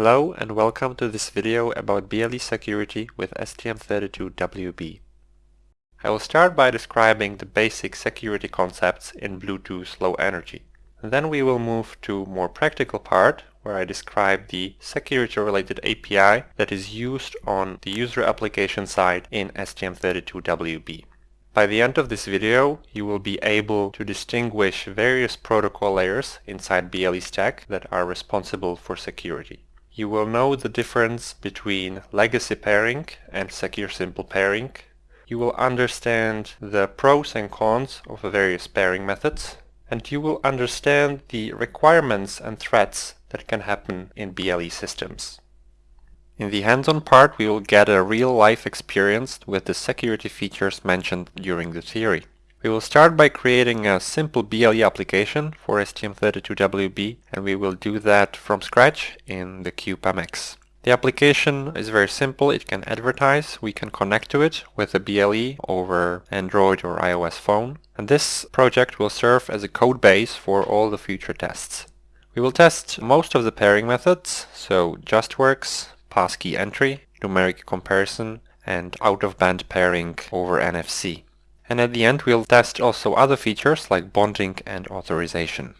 Hello and welcome to this video about BLE security with STM32WB. I will start by describing the basic security concepts in Bluetooth Low Energy. then we will move to more practical part where I describe the security related API that is used on the user application side in STM32WB. By the end of this video, you will be able to distinguish various protocol layers inside BLE stack that are responsible for security. You will know the difference between legacy pairing and secure simple pairing. You will understand the pros and cons of the various pairing methods and you will understand the requirements and threats that can happen in BLE systems. In the hands-on part we will get a real-life experience with the security features mentioned during the theory. We will start by creating a simple BLE application for STM32WB and we will do that from scratch in the CubeMX. The application is very simple, it can advertise, we can connect to it with a BLE over Android or iOS phone and this project will serve as a code base for all the future tests. We will test most of the pairing methods, so JustWorks, passkey entry, numeric comparison, and out-of-band pairing over NFC. And at the end we'll test also other features like bonding and authorization.